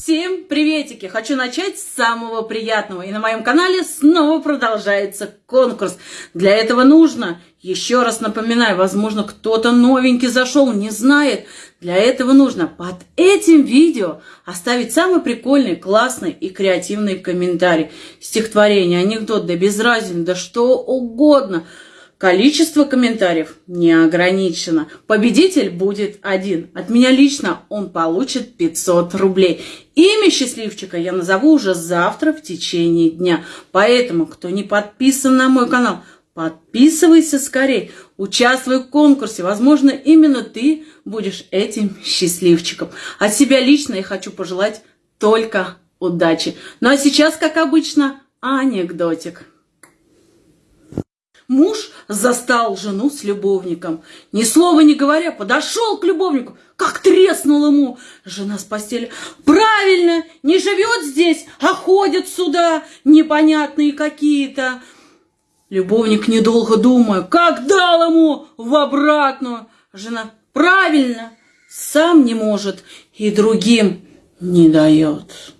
Всем приветики! Хочу начать с самого приятного. И на моем канале снова продолжается конкурс. Для этого нужно, еще раз напоминаю, возможно, кто-то новенький зашел, не знает. Для этого нужно под этим видео оставить самый прикольный, классный и креативный комментарий. Стихотворение, анекдот, да без да что угодно – Количество комментариев не ограничено. Победитель будет один. От меня лично он получит 500 рублей. Имя счастливчика я назову уже завтра в течение дня. Поэтому, кто не подписан на мой канал, подписывайся скорее. Участвуй в конкурсе. Возможно, именно ты будешь этим счастливчиком. От себя лично я хочу пожелать только удачи. Ну а сейчас, как обычно, анекдотик. Муж застал жену с любовником. Ни слова не говоря, подошел к любовнику, как треснул ему. Жена с постели. Правильно, не живет здесь, а ходят сюда, непонятные какие-то. Любовник, недолго думая, как дал ему в обратную. Жена, правильно, сам не может и другим не дает.